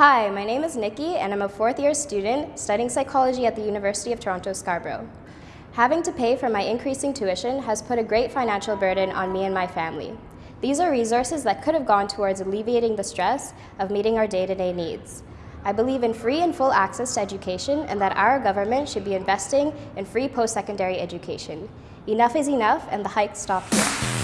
Hi, my name is Nikki and I'm a fourth year student studying psychology at the University of Toronto Scarborough. Having to pay for my increasing tuition has put a great financial burden on me and my family. These are resources that could have gone towards alleviating the stress of meeting our day-to-day -day needs. I believe in free and full access to education and that our government should be investing in free post-secondary education. Enough is enough and the hike stopped here.